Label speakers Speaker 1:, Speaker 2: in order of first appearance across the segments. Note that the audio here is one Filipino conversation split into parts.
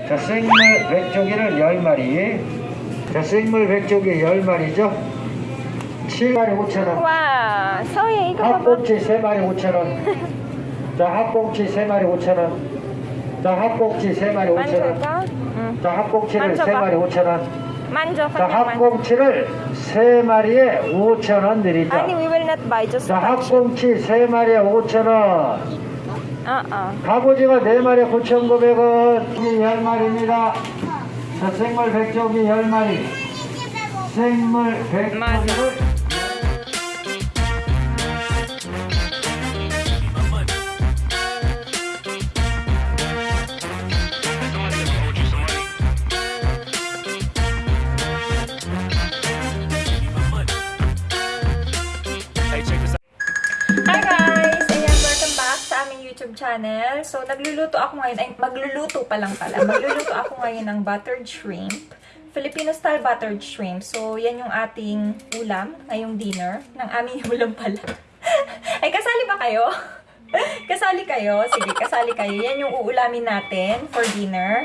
Speaker 1: 자, 생물 백조기를 10마리. 자, 생물 백조기 10마리죠. 7마리 5천원.
Speaker 2: 와, 서예 이거.
Speaker 1: 합꽁치 3마리 5천원. 자, 합꽁치 3마리 5천원. 자, 합꽁치 3마리 5천원.
Speaker 2: 만져봐. 응.
Speaker 1: 자, 합꽁치를
Speaker 2: 만져봐.
Speaker 1: 3마리 5천원.
Speaker 2: 만져,
Speaker 1: 자. 합꽁치를 3마리에 5천원 드리죠.
Speaker 2: 아니, we will not buy, just
Speaker 1: 자. 합꽁치 3마리에 5천원.
Speaker 2: 어, 어.
Speaker 1: 갑오징어 4마리에 9,900원. 10마리입니다. 자, 생물 백조기 10마리. 생물 백조기를
Speaker 2: channel. So, nagluluto ako ngayon, ay magluluto pa lang pala. Magluluto ako ngayon ng buttered shrimp. Filipino style buttered shrimp. So, yan yung ating ulam, ngayong dinner. Ng aming ulam pala. ay, kasali ba kayo? kasali kayo? Sige, kasali kayo. Yan yung uulamin natin for dinner.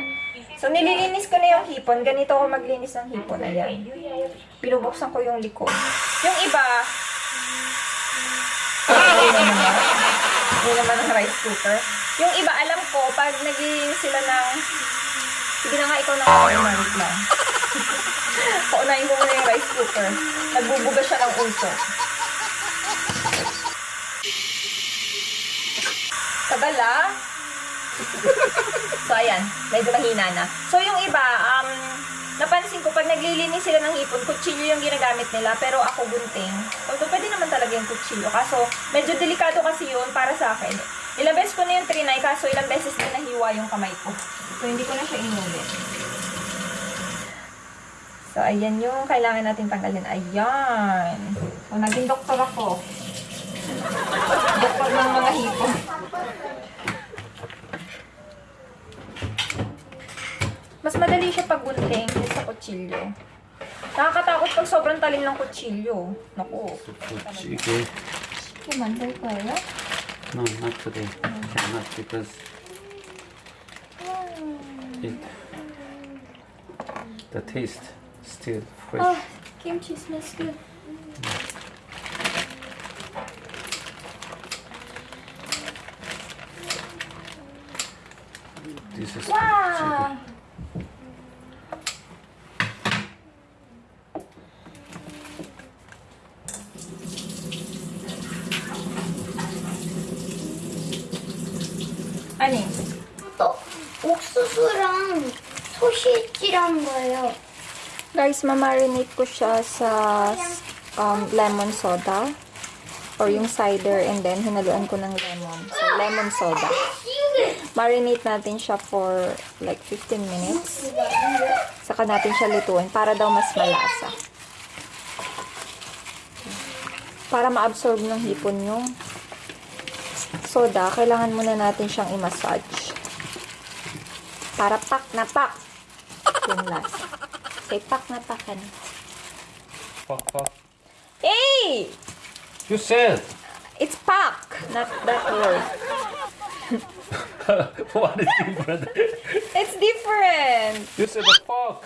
Speaker 2: So, nililinis ko na yung hipon. Ganito ako maglinis ng hipon. Ayan. Pinubuksan ko yung likod. Yung iba, Ayun Ayun naman ang rice cooker. Yung iba, alam ko, pag naging sila ng... Sige na nga, ikaw na nga, wait lang. Paunahin ko muna yung rice cooker. Nagbubuga siya ng uso. Tagal. So, ayan. Medyo mahina na. So, yung iba, um, napansin ko, pag naglilinis sila ng hipon, kutsilyo yung ginagamit nila, pero ako gunting. Although, pwede naman talaga yung kutsilyo. Kaso, medyo delikado kasi yun para sa akin. Ilang beses ko na yung trinay, kaso ilang beses din nahiwa yung kamay ko. So, hindi ko na siya inulit. So, ayan yung kailangan natin tanggalin. Ayan. So, naging doktor ako. Doktor ng mga hipon. Mas madali siya pag gunting sa kutsilyo. Nakakatakot pag sobrang talim ng kutsilyo. Naku.
Speaker 3: Okay.
Speaker 2: Kumanday ko eh.
Speaker 3: No, not today. Cannot because it the taste still fresh.
Speaker 2: Oh, kimchi smells good.
Speaker 4: 옥수수랑 소시지란 거예요.
Speaker 2: guys, mamarinate ko siya sa um, lemon soda or yung cider and then hinaluan ko ng lemon. So, lemon soda. Marinate natin siya for like 15 minutes. Saka natin siya lutuin para daw mas malasa. Para ma-absorb ng hipon yung soda, kailangan muna natin siyang i-massage. Para pak na pak. Yung last. Say pak na pak. Ano?
Speaker 3: fuck fuck.
Speaker 2: Hey!
Speaker 3: You said
Speaker 2: It's pak, not that word.
Speaker 3: what is different?
Speaker 2: It's different.
Speaker 3: you said the fuck.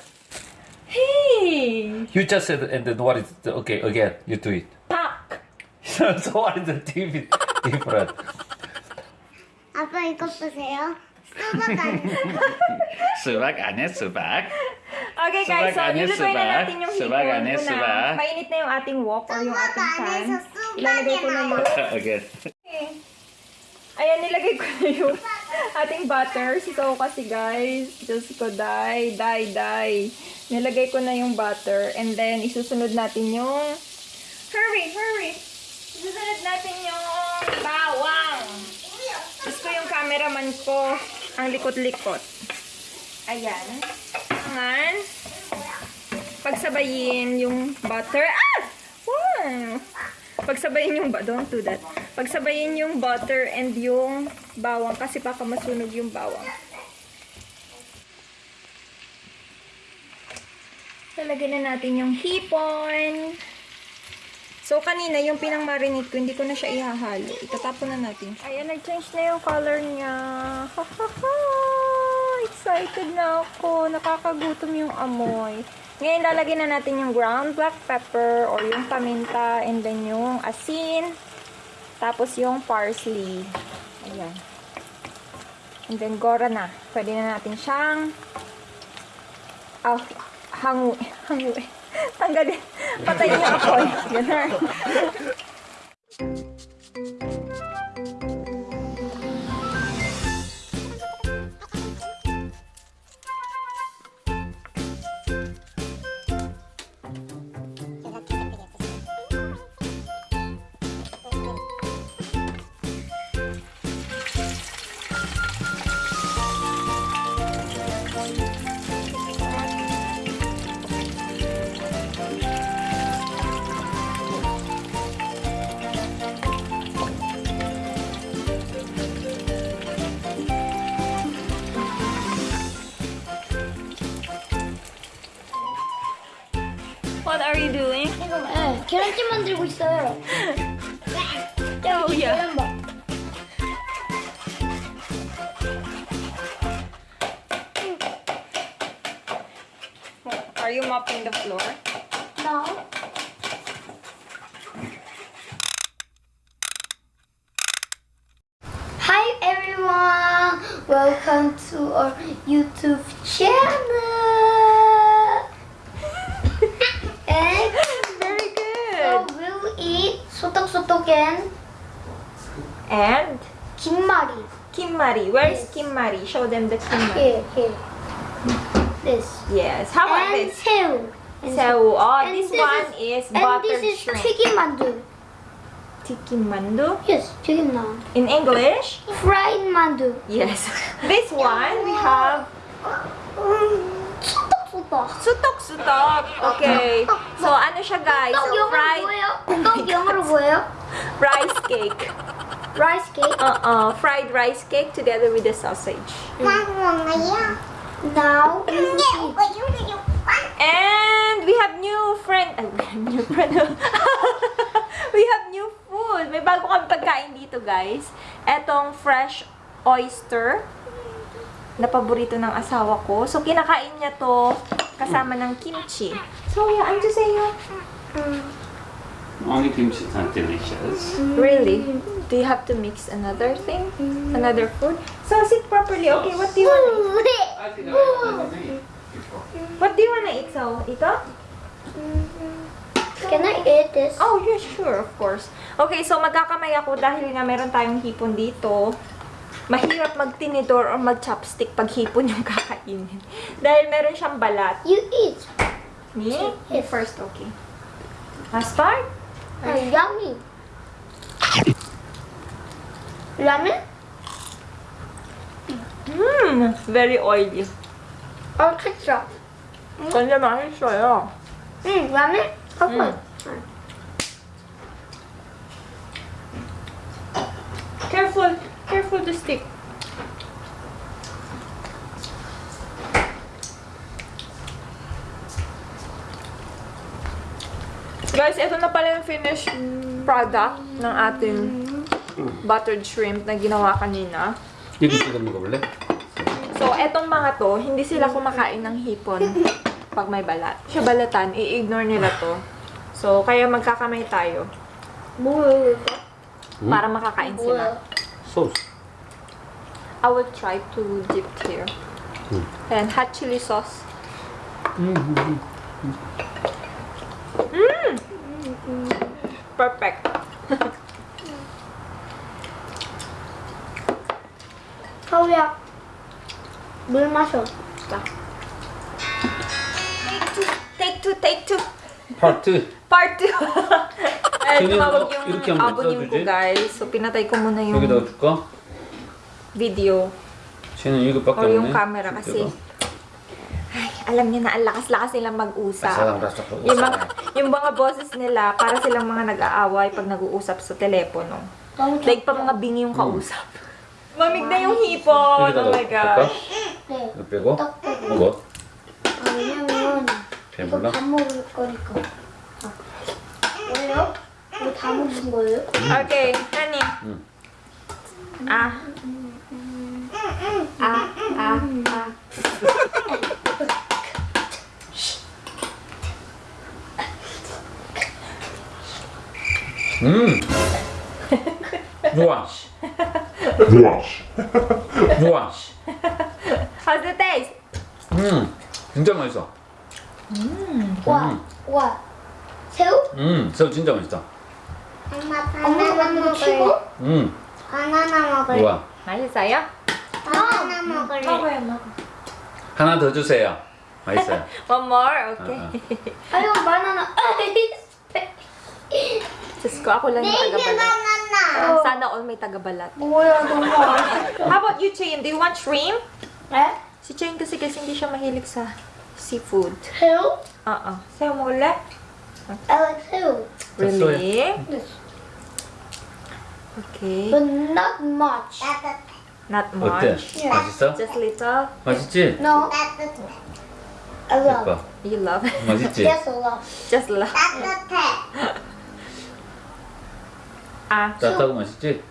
Speaker 2: Hey!
Speaker 3: You just said and then what is the, okay again? You do it.
Speaker 2: Pak.
Speaker 3: so what is the diff- different?
Speaker 4: 아빠 이거 보세요.
Speaker 3: subak Subagan. subag,
Speaker 2: Okay guys, so Subag-anis, na natin yung hipon
Speaker 3: subag, ko
Speaker 2: anis,
Speaker 3: na.
Speaker 2: Mainit na yung ating wok or yung ating pan. Ilalagay ko na yung...
Speaker 3: Okay.
Speaker 2: Ayan, nilagay ko na yung ating butter. Sitaw kasi guys. Diyos ko, die, die, die. Nilagay ko na yung butter. And then, isusunod natin yung... Hurry, hurry! Isusunod natin yung bawang. Diyos ko yung cameraman ko. Ang likot-likot. Ayan. Angan. Pagsabayin yung butter. Ah! Wow! Pagsabayin yung... Don't do that. Pagsabayin yung butter and yung bawang kasi baka masunog yung bawang. Lalagyan na natin yung hipon. So, kanina, yung pinang marinate ko, hindi ko na siya ihahalo. Itatapon na natin. Ayan, nag-change na yung color niya. Ha, ha, ha! Excited na ako. Nakakagutom yung amoy. Ngayon, lalagyan na natin yung ground black pepper or yung paminta and then yung asin. Tapos yung parsley. Ayan. And then, gora na. Pwede na natin siyang ah, hangu, hangu, tanggalin, patayin yung apoy. Ganun. What are you doing?
Speaker 4: 이거 네, 계란찜 만들고 있어요.
Speaker 2: Oh, yeah.
Speaker 4: 계란밥.
Speaker 2: Are you mopping the floor?
Speaker 4: No. Hi everyone, welcome to our YouTube channel. sotok-sotok and
Speaker 2: And
Speaker 4: 김말이.
Speaker 2: Kim Marie. Where is
Speaker 4: Yes.
Speaker 2: Kim Marie? Show them the Kim Marie.
Speaker 4: Here, here. This.
Speaker 2: Yes. How about
Speaker 4: and
Speaker 2: this?
Speaker 4: 새우. And
Speaker 2: So, oh,
Speaker 4: and
Speaker 2: this,
Speaker 4: this
Speaker 2: one
Speaker 4: is-
Speaker 2: is,
Speaker 4: And
Speaker 2: buttered
Speaker 4: this is
Speaker 2: shrimp.
Speaker 4: 튀김 만두.
Speaker 2: Tiki mandu.
Speaker 4: Yes, 튀김 나.
Speaker 2: In English?
Speaker 4: Fried 만두.
Speaker 2: Yes. this one, we have
Speaker 4: 소떡소떡.
Speaker 2: sutok-sutok. Okay. So, ano siya guys?
Speaker 4: 떡
Speaker 2: So,
Speaker 4: 영어로
Speaker 2: fried
Speaker 4: 뭐예요? 떡 영어로 뭐예요?
Speaker 2: rice cake.
Speaker 4: Rice cake.
Speaker 2: Uh-uh. Fried rice cake together with the sausage.
Speaker 4: Will eat.
Speaker 2: And we have new friend. Ay, we have new friend. we have new food. May bago kami pagkain dito, guys. Etong fresh oyster na paborito ng asawa ko. So, kinakain niya to kasama ng kimchi. So, yeah, ano sa'yo?
Speaker 3: Only kimchi is not delicious.
Speaker 2: Really? Do you have to mix another thing? Another food? So, sit properly. Okay, what do you want to eat? What do you want to eat, so? Ito?
Speaker 4: Can I eat this?
Speaker 2: Oh, yeah, sure, of course. Okay, so magkakamay ako dahil nga meron tayong hipon dito. Mahirap magtinidor or mag-chopstick pag hipon yung kakainin. dahil meron siyang balat.
Speaker 4: You eat.
Speaker 2: Me? You first, okay. I'll start?
Speaker 4: Uh, yummy. Ramen?
Speaker 2: Mmm, very oily.
Speaker 4: Or ketchup?
Speaker 2: Kanya 맛있어요.
Speaker 4: 응, 라면?
Speaker 2: 음. Careful, careful the stick. Guys, ito na pala yung finished product ng ating buttered shrimp na ginawa kanina. So, etong mga to, hindi sila kumakain ng hipon pag may balat. Siya balatan, i-ignore nila to. So, kaya magkakamay tayo. Para makakain sila.
Speaker 3: Sauce.
Speaker 2: I will try to dip here. And hot chili sauce. Mmm! Perfect.
Speaker 4: 하우야, 물 마셔.
Speaker 2: 자. Take two, take two.
Speaker 3: 파트.
Speaker 2: Part 2. Ay,
Speaker 3: Sino
Speaker 2: tumawag
Speaker 3: yung-
Speaker 2: yung
Speaker 3: i렇게 하면
Speaker 2: abonim ko,
Speaker 3: 써주지?
Speaker 2: guys. So, pinatay ko muna yung
Speaker 3: 여기다가 줄까?
Speaker 2: video.
Speaker 3: 쟤는 이거밖에
Speaker 2: Or
Speaker 3: 없네.
Speaker 2: yung camera kasi. Ay, alam niya na, ang lakas-lakas nilang mag-usap.
Speaker 3: Basta-basta pag-usap.
Speaker 2: Yung mga, yung mga boses nila, para silang mga nag-aaway pag nag-uusap sa telepono.
Speaker 4: 너무
Speaker 2: Like pa mga bingi yung kausap. Mamig na yung hipon. Oh my gosh.
Speaker 4: 네.
Speaker 3: 이거 빼고?
Speaker 4: 떡 빼고.
Speaker 3: 이거?
Speaker 4: 아, 왜냐면 이거
Speaker 3: 배불러?
Speaker 4: 다 먹을 거니까. 아. 왜요? 이거 다 먹은 거예요?
Speaker 2: Okay, honey.
Speaker 3: Mm.
Speaker 2: Ah.
Speaker 4: 아, 아, 아.
Speaker 3: 음. 좋아. 좋아.
Speaker 2: How's the taste?
Speaker 3: 음. 진짜 맛있어.
Speaker 4: 와, 와. 새우?
Speaker 3: 음. 새우 진짜 맛있다.
Speaker 4: 엄마 바나나 치고?
Speaker 3: 음.
Speaker 4: 바나나 먹을래.
Speaker 3: 좋아.
Speaker 2: 맛있어요?
Speaker 4: 바나나 먹을래.
Speaker 2: 먹어요, 먹어.
Speaker 3: 하나 더 주세요. 맛있어요.
Speaker 2: One more? Okay.
Speaker 4: 아유, 바나나.
Speaker 2: Diyos ko, ako lang yung
Speaker 4: Baby
Speaker 2: tagabalat.
Speaker 4: banana.
Speaker 2: Sana all may tagabalat.
Speaker 4: 뭐야, 너무 맛있어.
Speaker 2: How about you, Chayin? Do you want shrimp?
Speaker 4: 에?
Speaker 2: Si Chayin kasi kasi hindi siya mahilig sa seafood.
Speaker 4: 새우?
Speaker 2: Oo. Sa'yo mo ulit?
Speaker 4: I like 새우.
Speaker 2: Really?
Speaker 4: Yes.
Speaker 2: Okay.
Speaker 4: But not much.
Speaker 2: Not
Speaker 3: 어때?
Speaker 2: much.
Speaker 3: 맛있어?
Speaker 2: Just little.
Speaker 3: 맛있지?
Speaker 4: No. I love.
Speaker 3: 예뻐.
Speaker 2: You love it.
Speaker 3: 맛있지?
Speaker 4: Yes, I love.
Speaker 2: Just love. Ah,
Speaker 3: 따뜻 아, 짜짜고 맛있지?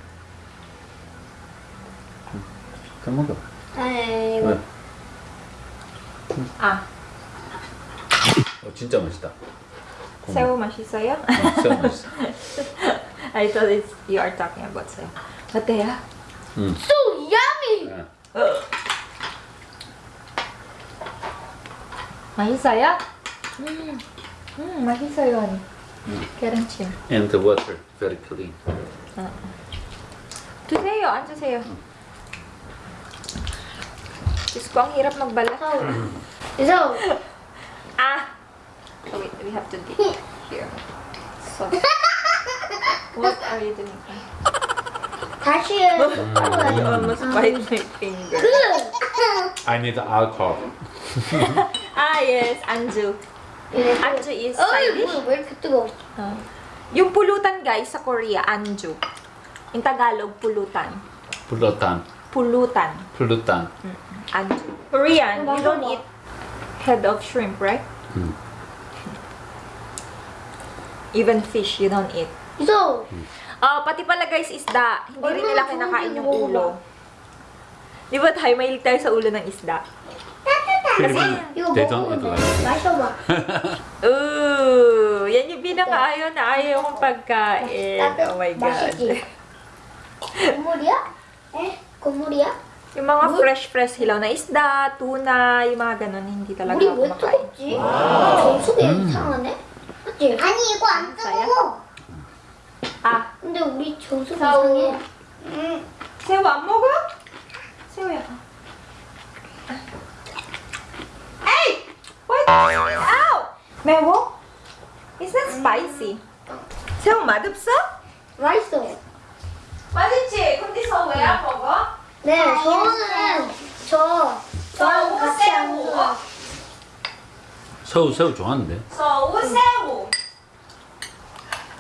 Speaker 3: 잘 먹어.
Speaker 4: 아니,
Speaker 3: 이거.
Speaker 2: 아.
Speaker 3: 어, 진짜 맛있다.
Speaker 2: 고마워.
Speaker 3: 새우 맛있어요? 어, 새우 맛있어.
Speaker 2: I thought it's, you are talking about 새우.
Speaker 3: 어때요? 음.
Speaker 4: So yummy!
Speaker 3: 어.
Speaker 2: 맛있어요? 음, 음 맛있어요, masisaya ni. Keranchin.
Speaker 3: And the water very clean.
Speaker 2: Tuseyo, ano sa'yo? Diyos ko, ang hirap magbalat.
Speaker 4: So,
Speaker 2: Ah! Oh, wait, we have to dig here. So, what are you doing?
Speaker 4: 다시 해.
Speaker 2: I almost bite my finger.
Speaker 3: I need alcohol.
Speaker 2: Ah, yes, anju. Anjo is
Speaker 4: Ay, Thai
Speaker 2: dish.
Speaker 4: where could to go?
Speaker 2: Ah. Yung pulutan guys sa Korea, anjo. In Tagalog, pulutan. Pulutan.
Speaker 3: Pulutan. Pulutan.
Speaker 2: Anjo. Korean, you don't eat head of shrimp, right?
Speaker 3: Mm.
Speaker 2: Even fish, you don't eat.
Speaker 4: So, hmm.
Speaker 2: Ah, pati pala guys, isda. Hindi rin nila kinakain yung ulo. Di ba tayo, mahilig tayo sa ulo ng isda?
Speaker 3: Philippines,
Speaker 4: 이거
Speaker 3: this.
Speaker 4: 마셔봐.
Speaker 2: Ooh, yan yung pinakaayaw na ayaw kong pagkain. Oh my God.
Speaker 4: 국물이야? 에? 국물이야?
Speaker 2: Yung mga fresh-fresh hilaw na isda, tuna, yung mga ganun, hindi talaga
Speaker 4: 우리
Speaker 2: ako
Speaker 4: 왜
Speaker 2: kumakain.
Speaker 4: 뜨겁지? 정수기 이상하네? 맞지? 아니 이거 안
Speaker 2: 뜨거워. Ah,
Speaker 4: 근데 우리 정수기 이상해.
Speaker 2: 새우 안 먹어? 새우야. 매워? It's not spicy. 새우 맛없어?
Speaker 4: 맛있어.
Speaker 2: 맛있지? 근데 새우 왜안 먹어?
Speaker 4: 네, 저는 저 저랑 같이 안 먹어.
Speaker 3: 새우, 새우 좋아하는데.
Speaker 2: 새우, 새우.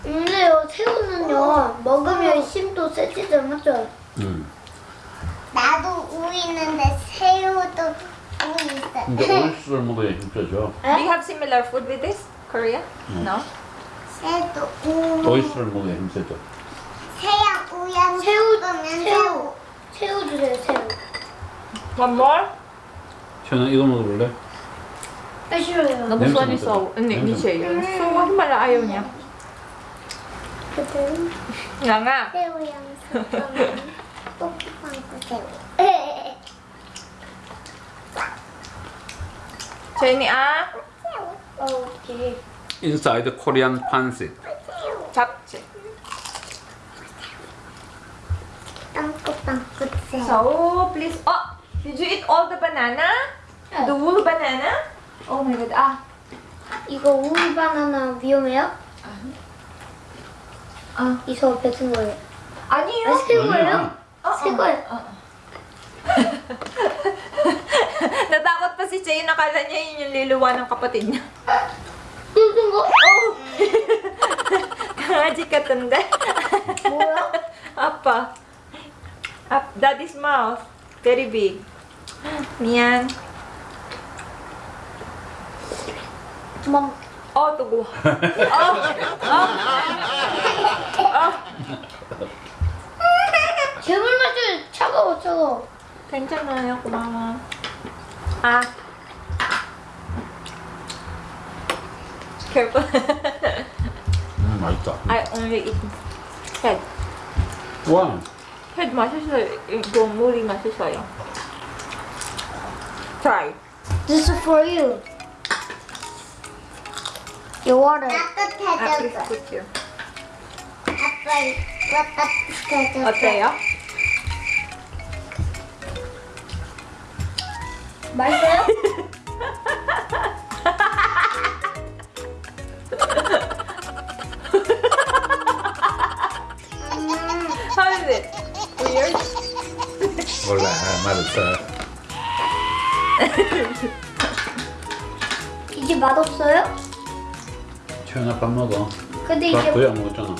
Speaker 4: 근데요 새우는요 먹으면 힘도 맞죠?
Speaker 3: 응.
Speaker 5: 나도 우 있는데 새우도.
Speaker 3: 근데 오이스를 먹어야 힘들죠.
Speaker 2: Do you have similar food with this? Korea? No?
Speaker 5: 새도 우.
Speaker 3: 오이스를 먹어야 힘들죠.
Speaker 5: 새야 우양
Speaker 4: 새우,
Speaker 5: 면
Speaker 4: 새우.
Speaker 5: 새우.
Speaker 4: 주세요, 새우.
Speaker 2: One more?
Speaker 3: 현아 이거 먹어볼래?
Speaker 4: 아 싫어요.
Speaker 2: Nagustuhan
Speaker 3: 냄새.
Speaker 2: So, wag mala ayaw niya. Nga nga.
Speaker 5: 새우 양식. 뽀뽀빵꾸 새우.
Speaker 2: Jenny, ah.
Speaker 4: 오케이.
Speaker 3: Inside Korean pancit.
Speaker 2: 잡채.
Speaker 5: 새우.
Speaker 2: So, please. Oh, did you eat all the banana? The whole banana? Oh my god. Ah.
Speaker 4: 이거 우유 바나나 위험해요?
Speaker 2: 아.
Speaker 4: 이거 뱉은 거예요.
Speaker 2: 아니요.
Speaker 4: 아, 새 거예요? 새 거예요.
Speaker 2: Natakot pa si Chay. Nakala niya yun yung liluwa ng kapatid niya.
Speaker 4: 뜯은 거?
Speaker 2: Oh! Kangaji ka tanda.
Speaker 4: 뭐야?
Speaker 2: Apa. Up, daddy's mouth. Very big. Miyan.
Speaker 4: 막
Speaker 2: Oh, tugo. Oh! Oh! Oh!
Speaker 4: 괴물 맛이 차가워 차가워.
Speaker 2: 괜찮아요. 고마워. 아. Careful.
Speaker 3: 음 맛있다.
Speaker 2: I only eat head.
Speaker 3: 와.
Speaker 2: head 맛있어요. 이거 물이 맛있어요. Try.
Speaker 4: This is for you. Your water.
Speaker 2: Ah, please
Speaker 5: 따뜻해졌어.
Speaker 2: put here.
Speaker 5: 아빠 이거 따뜻해졌어.
Speaker 2: 어때요?
Speaker 4: 맛있어요?
Speaker 3: 몰라 맛있어.
Speaker 4: 이게 맛없어요?
Speaker 3: 최연아 밥 먹어.
Speaker 4: 근데
Speaker 3: 밥
Speaker 4: 이게
Speaker 3: 안 먹었잖아.